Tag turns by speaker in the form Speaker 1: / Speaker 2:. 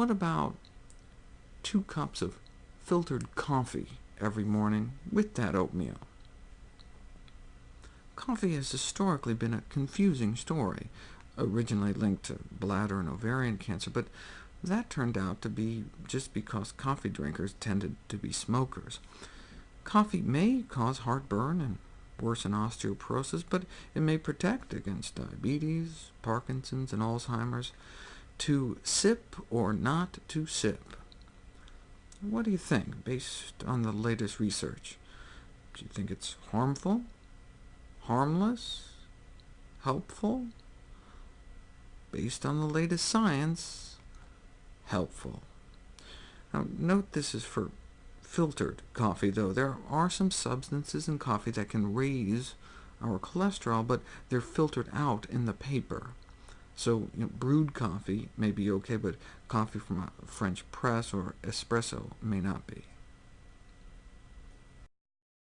Speaker 1: What about two cups of filtered coffee every morning with that oatmeal? Coffee has historically been a confusing story, originally linked to bladder and ovarian cancer, but that turned out to be just because coffee drinkers tended to be smokers. Coffee may cause heartburn and worsen osteoporosis, but it may protect against diabetes, Parkinson's, and Alzheimer's. To sip or not to sip? What do you think, based on the latest research? Do you think it's harmful, harmless, helpful? Based on the latest science, helpful. Now, note this is for filtered coffee, though. There are some substances in coffee that can raise our cholesterol, but they're filtered out in the paper. So you know, brewed coffee may be OK, but coffee from a French press or espresso may not be.